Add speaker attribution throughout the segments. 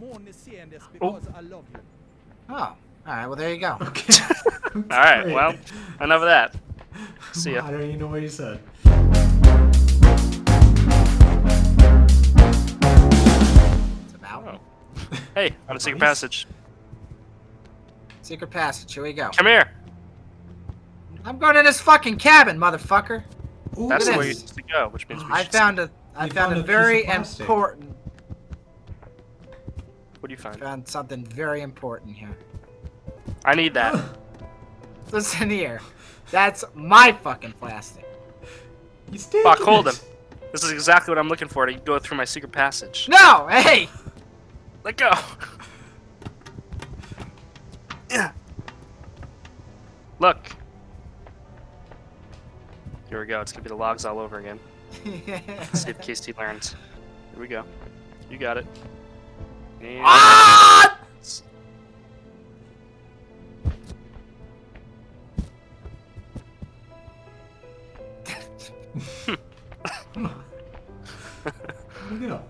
Speaker 1: I'm only saying this because I love you.
Speaker 2: Oh, all right. Well, there you go.
Speaker 3: Okay.
Speaker 4: All right, well, enough of that. See ya.
Speaker 3: I don't even know what you said.
Speaker 2: It's about
Speaker 4: Oh. Hey, on a secret
Speaker 3: Nice.
Speaker 4: passage.
Speaker 2: secret passage. Here we go.
Speaker 4: Come here.
Speaker 2: I'm going in this fucking cabin, motherfucker.
Speaker 3: Ooh,
Speaker 4: That's
Speaker 2: Look
Speaker 4: the way you're to go, which means we
Speaker 2: I
Speaker 4: should
Speaker 2: found a. I found,
Speaker 3: found
Speaker 2: a
Speaker 3: a
Speaker 2: very important.
Speaker 4: What do you find?
Speaker 2: Found something very important here.
Speaker 4: I need that.
Speaker 2: Listen here. That's my fucking plastic.
Speaker 3: You still
Speaker 4: Fuck, hold him. This is exactly what I'm looking for to go through my secret passage.
Speaker 2: No, hey.
Speaker 4: Let go. Yeah. Look. Here we go. It's gonna be the logs all over again. See if KST learns. Here we go. You got it. And
Speaker 2: ah!
Speaker 3: Where'd it go?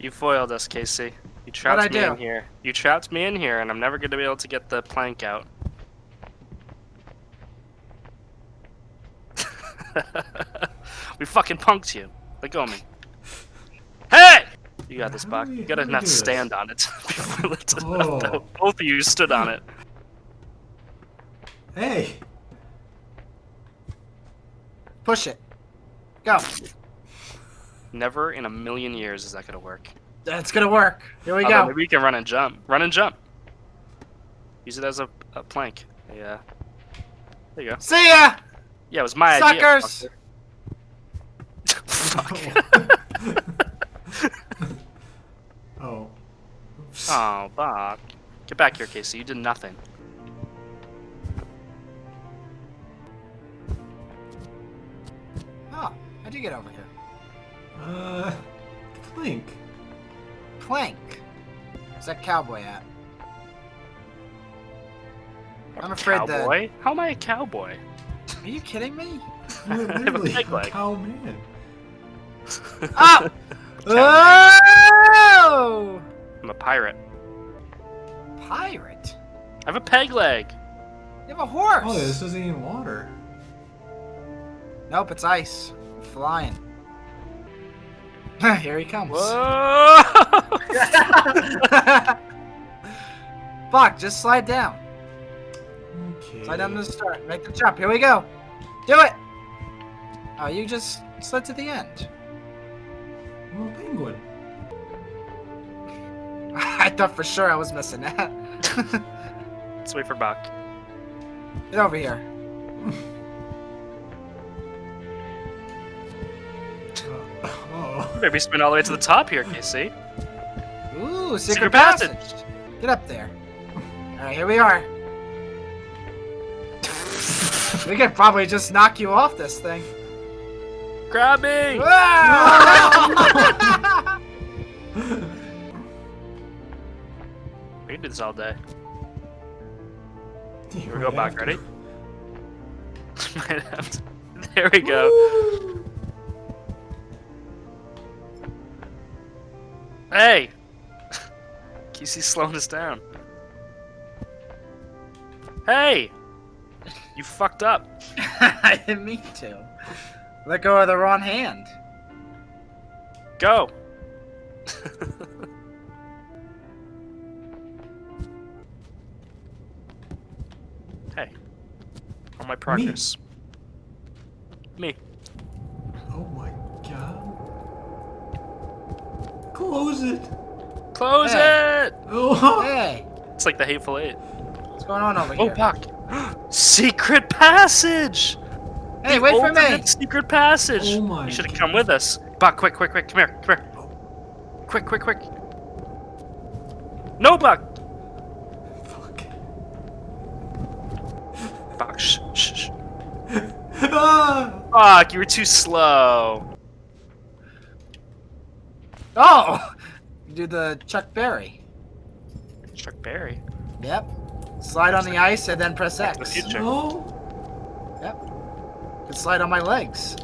Speaker 4: You foiled us, Casey. You trapped
Speaker 2: What'd I
Speaker 4: me
Speaker 2: do?
Speaker 4: in here. You trapped me in here, and I'm never gonna be able to get the plank out. we fucking punked you. Let go of me. Hey! You got this,
Speaker 3: How
Speaker 4: Bach. You gotta not stand on it. before it
Speaker 3: Oh.
Speaker 4: Both of you stood on it.
Speaker 3: Hey!
Speaker 2: Push it. Go.
Speaker 4: Never in a million years is that gonna work.
Speaker 2: That's gonna work. Here we
Speaker 4: Although
Speaker 2: go.
Speaker 4: maybe you can run and jump. Run and jump. Use it as a, a plank. Yeah. There you go.
Speaker 2: See ya.
Speaker 4: Yeah, it was my idea.
Speaker 2: Suckers.
Speaker 4: Fuck.
Speaker 3: Oh. Oops.
Speaker 4: oh, Bach. Get back here, Casey. You did nothing.
Speaker 2: Oh, how'd you get over here?
Speaker 3: Uh, Clink.
Speaker 2: Plank. Where's that cowboy at? I'm afraid that-
Speaker 4: cowboy? How am I a cowboy?
Speaker 2: Are you kidding me?
Speaker 3: You're
Speaker 4: I have a
Speaker 3: literally
Speaker 4: peg
Speaker 3: a
Speaker 4: leg.
Speaker 3: cow man.
Speaker 2: Up! oh!
Speaker 4: I'm a pirate.
Speaker 2: Pirate.
Speaker 4: I have a peg leg.
Speaker 2: You have a horse.
Speaker 3: Oh, this isn't even water.
Speaker 2: Nope, it's ice. I'm flying. Here he comes.
Speaker 4: Whoa!
Speaker 2: Fuck, just slide down.
Speaker 3: Okay.
Speaker 2: Slide down to the start. Make the jump. Here we go. Do it. Oh, you just slid to the end.
Speaker 3: I'm a penguin.
Speaker 2: I thought for sure I was missing that.
Speaker 4: Let's wait for Buck.
Speaker 2: Get over here.
Speaker 4: Maybe spin all the way to the top here, Casey.
Speaker 2: Ooh, secret,
Speaker 4: Secret
Speaker 2: passage.
Speaker 4: passage.
Speaker 2: Get up there. All right, here we are. we could probably just knock you off this thing.
Speaker 4: Grab me!
Speaker 2: Ah!
Speaker 4: We can do this all day.
Speaker 3: Here
Speaker 4: we go, Bach. Ready? Might have to- There we go. Hey! Casey's slowing us down. Hey! You fucked up.
Speaker 2: I didn't mean to. Let go of the wrong hand.
Speaker 4: Go! hey. On my progress. Me.
Speaker 3: Oh my god. Close it.
Speaker 4: Close
Speaker 2: Hey.
Speaker 4: it!
Speaker 3: Oh.
Speaker 2: Hey,
Speaker 4: It's like the Hateful Eight.
Speaker 2: what's going on over
Speaker 4: Oh,
Speaker 2: here?
Speaker 4: Buck! Secret passage!
Speaker 2: hey,
Speaker 4: The
Speaker 2: wait for me.
Speaker 4: ultimate Secret passage!
Speaker 3: Oh my
Speaker 4: You should have come with us. Buck, quick, quick, quick, come here, come here. Quick, quick, quick. No, Buck!
Speaker 3: Fuck.
Speaker 4: Buck, shh, shh, shh.
Speaker 3: Ah.
Speaker 4: Fuck, you were too slow.
Speaker 2: Oh, do the Chuck Berry.
Speaker 4: Chuck Berry.
Speaker 2: Yep. Slide on the ice and then press
Speaker 4: The
Speaker 2: X.
Speaker 4: future.
Speaker 3: Yep.
Speaker 2: And slide on my legs.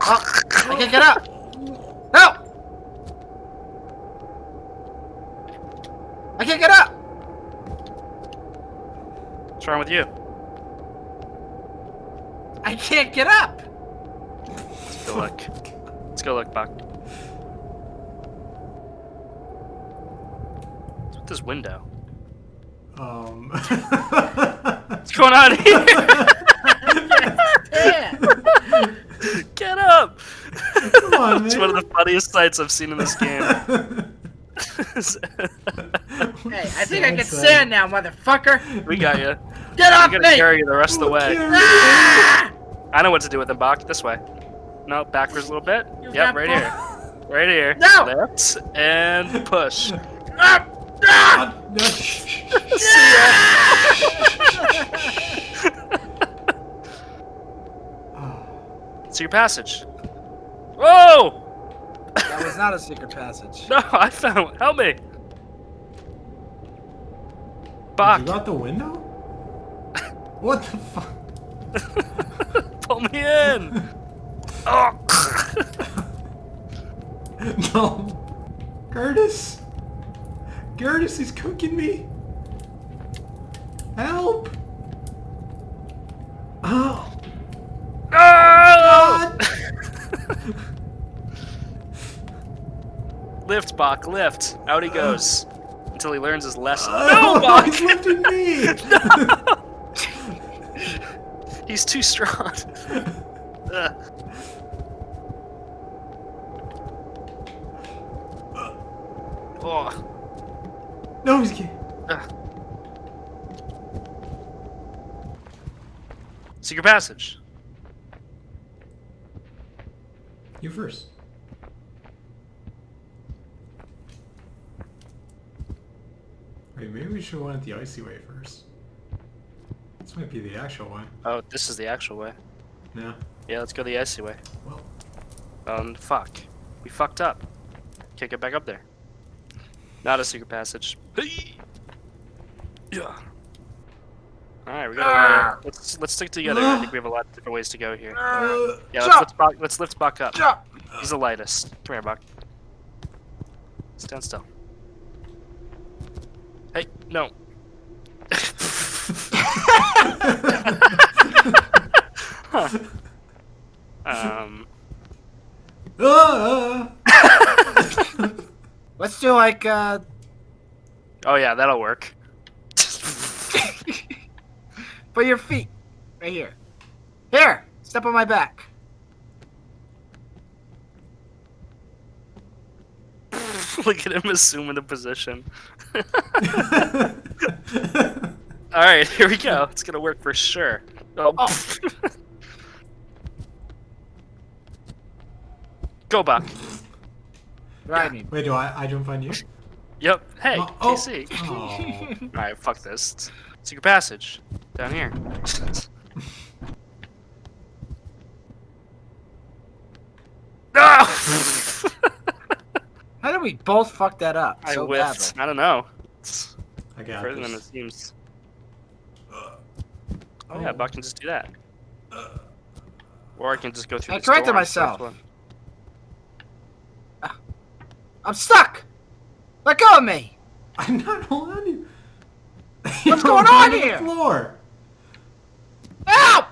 Speaker 2: Oh, I can't get up. No! I can't get up.
Speaker 4: What's wrong with you?
Speaker 2: I can't get up.
Speaker 4: Let's go look. Let's go look, Buck. What's with this window?
Speaker 3: Um.
Speaker 4: What's going on here?
Speaker 2: Yeah.
Speaker 4: Get up!
Speaker 3: Come on,
Speaker 4: It's one of the funniest sights I've seen in this game.
Speaker 2: Hey, I think I can
Speaker 3: Sad
Speaker 2: stand now, motherfucker.
Speaker 4: we got you.
Speaker 2: Get off me!
Speaker 4: I'm gonna
Speaker 2: me!
Speaker 4: carry you the rest of the way.
Speaker 2: Ah!
Speaker 4: I know what to do with them, Bach. This way. No, backwards a little bit.
Speaker 2: You
Speaker 4: Yep, right here. Right here.
Speaker 2: No!
Speaker 4: Lift and push.
Speaker 2: Ah! Ah!
Speaker 3: No.
Speaker 4: It's your passage. Whoa!
Speaker 2: That was not a secret passage.
Speaker 4: No, I found. it. Help me.
Speaker 3: You
Speaker 4: Bach,
Speaker 3: got the window? What the fuck?
Speaker 4: pull me in. Oh.
Speaker 3: No. Curtis. Curtis is cooking me. Help. Oh.
Speaker 4: Oh!
Speaker 3: God.
Speaker 4: lift, Bach, lift. Out he goes. Until he learns his lesson.
Speaker 3: Oh,
Speaker 4: no, Bach!
Speaker 3: he's lifting me.
Speaker 4: He's too strong. Ugh. Oh.
Speaker 3: No, he's getting.
Speaker 4: Ugh. Secret passage.
Speaker 3: You first. Wait, maybe we should have went the icy way first. This might be the actual way.
Speaker 4: Oh, this is the actual way.
Speaker 3: No.
Speaker 4: Yeah, let's go the icy way.
Speaker 3: Well,
Speaker 4: Um, fuck. We fucked up. Can't get back up there. Not a secret passage. Yeah. Alright, we gotta. Uh, let's let's stick together. I think we have a lot of different ways to go here.
Speaker 3: uh,
Speaker 4: Yeah, let's
Speaker 2: Jump!
Speaker 4: lift Buck, let's lift Buck up.
Speaker 2: Jump!
Speaker 4: He's the lightest. Come here, Buck. Stand still. Hey, no. Huh. Um.
Speaker 2: Let's do like, uh,
Speaker 4: Oh yeah, that'll work.
Speaker 2: put your feet right here. Here, step on my back.
Speaker 4: Look at him assuming the position. All right, here we go. It's gonna work for sure. Oh. Go Buck.
Speaker 2: Ride me.
Speaker 3: Wait, do I, I jump on you?
Speaker 4: Yep. Hey,
Speaker 3: Oh, oh.
Speaker 4: Casey.
Speaker 3: Oh.
Speaker 4: All right, fuck this. Secret passage down here. no!
Speaker 2: How did we both fuck that up
Speaker 4: I
Speaker 2: so
Speaker 4: whiffed.
Speaker 2: badly?
Speaker 4: I don't know. It's
Speaker 3: I got
Speaker 4: further than it seems.
Speaker 3: Uh,
Speaker 4: Oh yeah, Buck can just do that. Or I can just go through.
Speaker 2: I
Speaker 4: this
Speaker 2: corrected
Speaker 4: door and first
Speaker 2: myself.
Speaker 4: one.
Speaker 2: I'm stuck! Let go of me!
Speaker 3: I'm not holding you.
Speaker 2: What's going on on here?
Speaker 3: Floor.
Speaker 2: Help!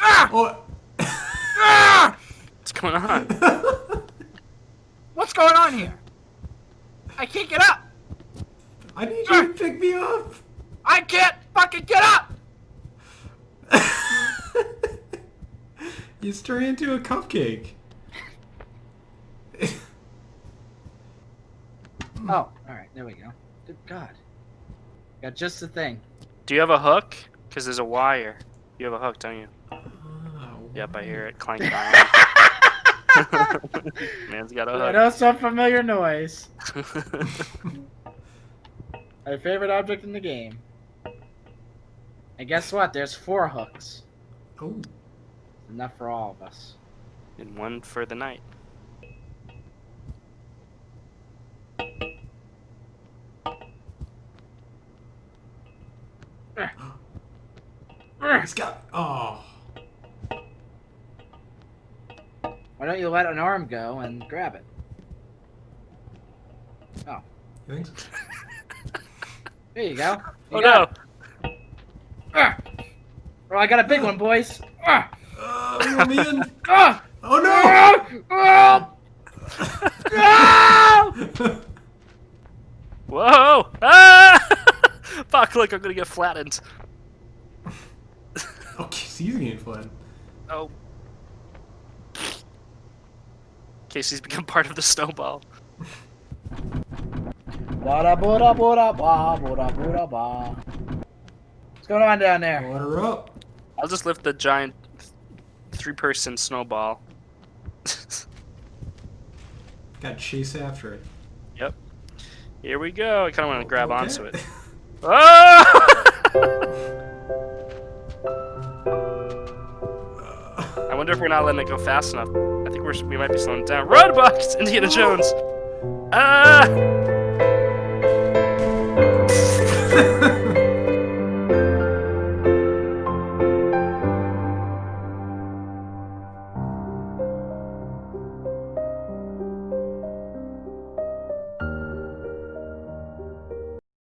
Speaker 2: Ah!
Speaker 3: Oh.
Speaker 2: Ah!
Speaker 4: What's going on?
Speaker 2: What's going on here? I can't get up!
Speaker 3: I need you to pick me up.
Speaker 2: I can't fucking get up!
Speaker 3: you turn into a cupcake.
Speaker 2: Oh, alright, there we go. Good God. Got just the thing.
Speaker 4: Do you have a hook? Because there's a wire. You have a hook, don't you?
Speaker 3: Oh,
Speaker 4: Yep, I hear it clanking. Man's got
Speaker 2: I
Speaker 4: a
Speaker 2: know some familiar noise.
Speaker 4: hook.
Speaker 2: My favorite object in the game. And guess what? There's four hooks.
Speaker 3: Oh.
Speaker 2: Enough for all of us.
Speaker 4: and one for the night.
Speaker 3: He's got. Oh.
Speaker 2: Why don't you let an arm go and grab it? Oh,
Speaker 3: You think so?
Speaker 2: there you go. You
Speaker 4: Oh no!
Speaker 2: it. Ah. Oh, I got a big one, boys. Ah.
Speaker 3: Uh, reel me in.
Speaker 2: Ah.
Speaker 3: Oh no!
Speaker 2: Ah. Ah.
Speaker 4: Whoa! Ah! Fuck! Look, I'm gonna get flattened.
Speaker 3: Okay, so getting flooded.
Speaker 4: Oh. Casey's become part of the snowball.
Speaker 2: Bada bada bada ba bada bada ba. What's going on down there?
Speaker 3: Let her up.
Speaker 4: I'll just lift the giant three-person snowball.
Speaker 3: Got to chase after it.
Speaker 4: yep. Here we go. I kind of want to grab
Speaker 3: Okay.
Speaker 4: onto it. Oh! wonder if we're not letting it go fast enough. I think we're we might be slowing down. Run, Bucks! Indiana Jones. Ah!